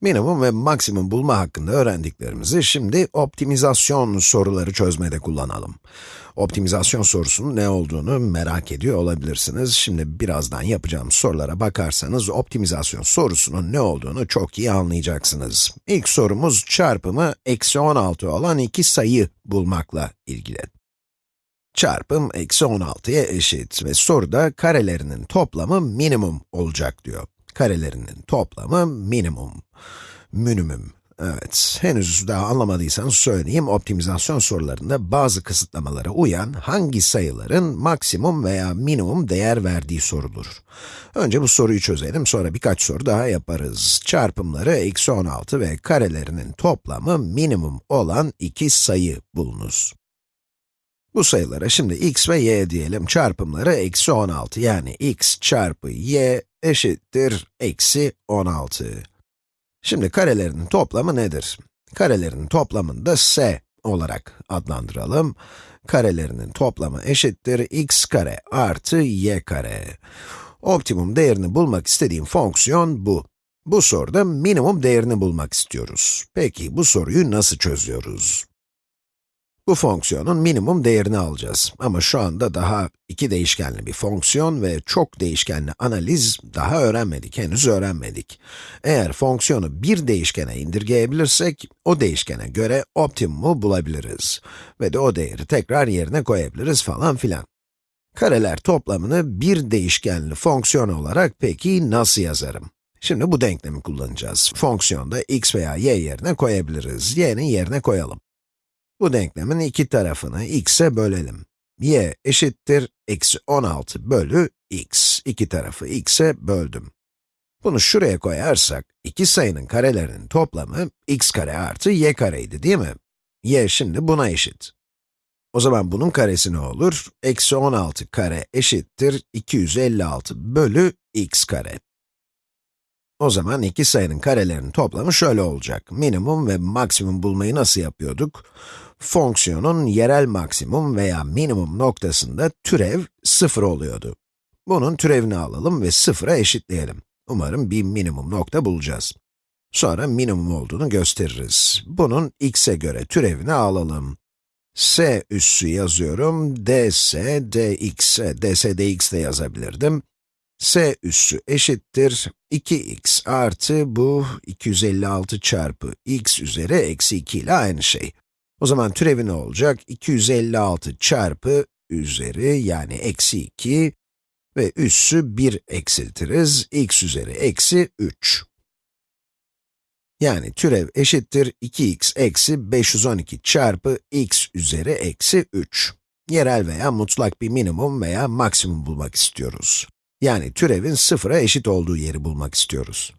Minimum ve maksimum bulma hakkında öğrendiklerimizi şimdi optimizasyon soruları çözmede kullanalım. Optimizasyon sorusunun ne olduğunu merak ediyor olabilirsiniz. Şimdi birazdan yapacağım sorulara bakarsanız optimizasyon sorusunun ne olduğunu çok iyi anlayacaksınız. İlk sorumuz çarpımı eksi 16 olan iki sayı bulmakla ilgili. Çarpım eksi 16'ya eşit ve soruda karelerinin toplamı minimum olacak diyor karelerinin toplamı minimum. Minimum. Evet, henüz daha anlamadıysanız söyleyeyim, optimizasyon sorularında bazı kısıtlamalara uyan hangi sayıların maksimum veya minimum değer verdiği sorulur. Önce bu soruyu çözelim, sonra birkaç soru daha yaparız. Çarpımları eksi 16 ve karelerinin toplamı minimum olan iki sayı bulunuz. Bu sayılara şimdi x ve y diyelim, çarpımları eksi 16, yani x çarpı y eşittir eksi 16. Şimdi karelerinin toplamı nedir? Karelerinin toplamını da s olarak adlandıralım. Karelerinin toplamı eşittir x kare artı y kare. Optimum değerini bulmak istediğim fonksiyon bu. Bu soruda minimum değerini bulmak istiyoruz. Peki bu soruyu nasıl çözüyoruz? Bu fonksiyonun minimum değerini alacağız. Ama şu anda daha iki değişkenli bir fonksiyon ve çok değişkenli analiz daha öğrenmedik, henüz öğrenmedik. Eğer fonksiyonu bir değişkene indirgeyebilirsek, o değişkene göre optimumu bulabiliriz. Ve de o değeri tekrar yerine koyabiliriz falan filan. Kareler toplamını bir değişkenli fonksiyon olarak peki nasıl yazarım? Şimdi bu denklemi kullanacağız. Fonksiyonda x veya y yerine koyabiliriz. y'nin yerine koyalım. Bu denklemin iki tarafını x'e bölelim. y eşittir eksi 16 bölü x. İki tarafı x'e böldüm. Bunu şuraya koyarsak, iki sayının karelerinin toplamı x kare artı y kareydi değil mi? y şimdi buna eşit. O zaman bunun karesi ne olur? Eksi 16 kare eşittir 256 bölü x kare. O zaman iki sayının karelerinin toplamı şöyle olacak. Minimum ve maksimum bulmayı nasıl yapıyorduk? Fonksiyonun yerel maksimum veya minimum noktasında türev 0 oluyordu. Bunun türevini alalım ve 0'a eşitleyelim. Umarım bir minimum nokta bulacağız. Sonra minimum olduğunu gösteririz. Bunun x'e göre türevini alalım. s üssü yazıyorum, ds, dx, ds, dx de yazabilirdim s üssü eşittir 2x artı bu 256 çarpı x üzeri eksi 2 ile aynı şey. O zaman türevi ne olacak? 256 çarpı üzeri yani eksi 2 ve üssü 1 eksiltiriz, x üzeri eksi 3. Yani türev eşittir 2x eksi 512 çarpı x üzeri eksi 3. Yerel veya mutlak bir minimum veya maksimum bulmak istiyoruz. Yani türevin sıfıra eşit olduğu yeri bulmak istiyoruz.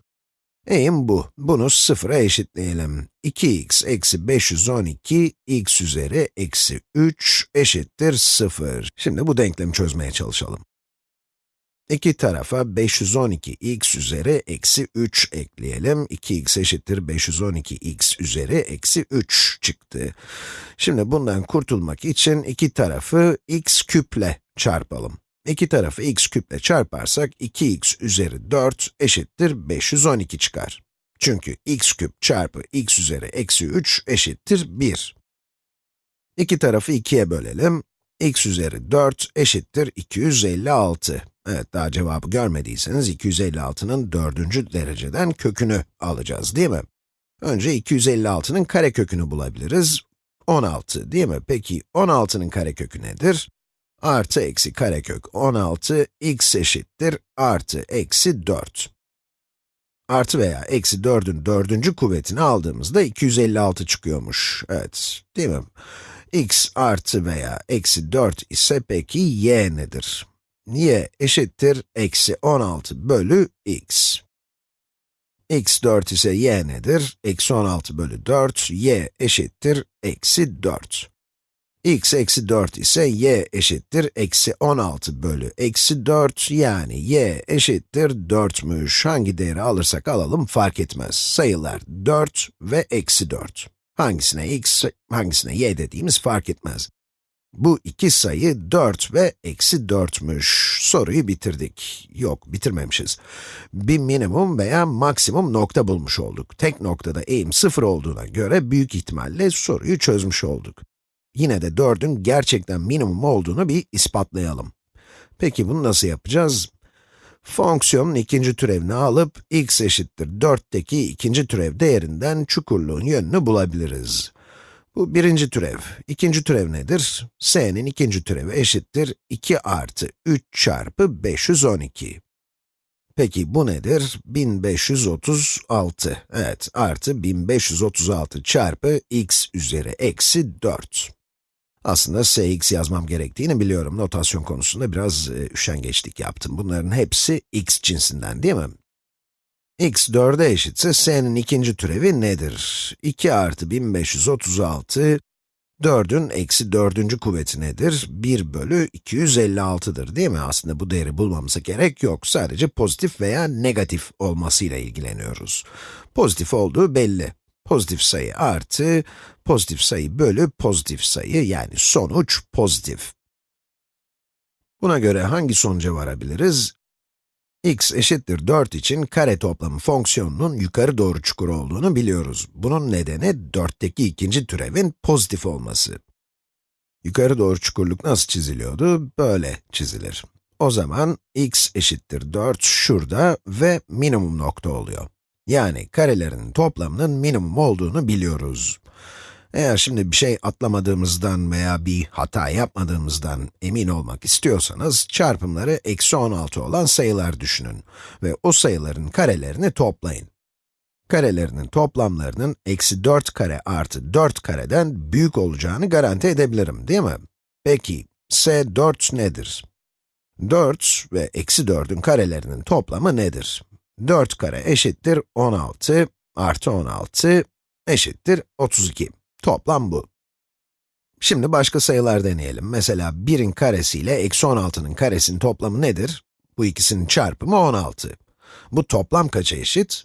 Eğim bu. Bunu sıfıra eşitleyelim. 2x eksi 512 x üzeri eksi 3 eşittir 0. Şimdi bu denklemi çözmeye çalışalım. İki tarafa 512 x üzeri eksi 3 ekleyelim. 2x eşittir 512 x üzeri eksi 3 çıktı. Şimdi bundan kurtulmak için iki tarafı x küple çarpalım. İki tarafı x küple çarparsak 2x üzeri 4 eşittir 512 çıkar. Çünkü x küp çarpı x üzeri eksi 3 eşittir 1. İki tarafı 2'ye bölelim. x üzeri 4 eşittir 256. Evet, daha cevabı görmediyseniz 256'nın dördüncü dereceden kökünü alacağız, değil mi? Önce 256'nın karekökünü bulabiliriz. 16, değil mi? Peki 16'nın karekökü nedir? Artı eksi karekök 16, x eşittir artı eksi 4. Artı veya eksi 4'ün dördüncü kuvvetini aldığımızda 256 çıkıyormuş. Evet, değil mi? x artı veya eksi 4 ise peki y nedir? y eşittir eksi 16 bölü x. x 4 ise y nedir? Eksi 16 bölü 4, y eşittir eksi 4 x eksi 4 ise y eşittir eksi 16 bölü eksi 4 yani y eşittir 4'müş. Hangi değeri alırsak alalım fark etmez. Sayılar 4 ve eksi 4. Hangisine x, hangisine y dediğimiz fark etmez. Bu iki sayı 4 ve eksi 4'müş. soruyu bitirdik. Yok, bitirmemişiz. Bir minimum veya maksimum nokta bulmuş olduk. Tek noktada eğim sıfır olduğuna göre büyük ihtimalle soruyu çözmüş olduk. Yine de 4'ün gerçekten minimum olduğunu bir ispatlayalım. Peki bunu nasıl yapacağız? Fonksiyonun ikinci türevini alıp x eşittir 4'teki ikinci türev değerinden çukurluğun yönünü bulabiliriz. Bu birinci türev. İkinci türev nedir? s'nin ikinci türevi eşittir 2 artı 3 çarpı 512. Peki bu nedir? 1536. Evet, artı 1536 çarpı x üzeri eksi 4. Aslında sx yazmam gerektiğini biliyorum. Notasyon konusunda biraz e, üşengeçlik yaptım. Bunların hepsi x cinsinden değil mi? x 4'e eşitse s'nin ikinci türevi nedir? 2 artı 1536, 4'ün eksi 4. kuvveti nedir? 1 bölü 256'dır değil mi? Aslında bu değeri bulmamıza gerek yok. Sadece pozitif veya negatif olmasıyla ilgileniyoruz. Pozitif olduğu belli. Pozitif sayı artı, pozitif sayı bölü pozitif sayı, yani sonuç pozitif. Buna göre hangi sonuca varabiliriz? x eşittir 4 için kare toplamı fonksiyonunun yukarı doğru çukur olduğunu biliyoruz. Bunun nedeni 4'teki ikinci türevin pozitif olması. Yukarı doğru çukurluk nasıl çiziliyordu? Böyle çizilir. O zaman x eşittir 4 şurada ve minimum nokta oluyor. Yani karelerin toplamının minimum olduğunu biliyoruz. Eğer şimdi bir şey atlamadığımızdan veya bir hata yapmadığımızdan emin olmak istiyorsanız, çarpımları eksi 16 olan sayılar düşünün ve o sayıların karelerini toplayın. Karelerinin toplamlarının eksi 4 kare artı 4 kareden büyük olacağını garanti edebilirim, değil mi? Peki, s 4 nedir? 4 ve eksi 4'ün karelerinin toplamı nedir? 4 kare eşittir 16 artı 16 eşittir 32. Toplam bu. Şimdi başka sayılar deneyelim. Mesela 1'in karesi ile eksi 16'nın karesinin toplamı nedir? Bu ikisinin çarpımı 16. Bu toplam kaça eşit?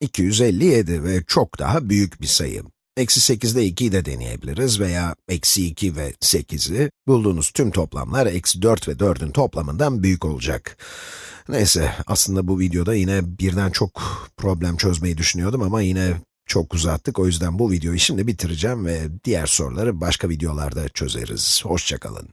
257 ve çok daha büyük bir sayı. Eksi 8'de 2'yi de deneyebiliriz veya eksi 2 ve 8'i. Bulduğunuz tüm toplamlar eksi 4 ve 4'ün toplamından büyük olacak. Neyse, aslında bu videoda yine birden çok problem çözmeyi düşünüyordum ama yine çok uzattık. O yüzden bu videoyu şimdi bitireceğim ve diğer soruları başka videolarda çözeriz. Hoşçakalın.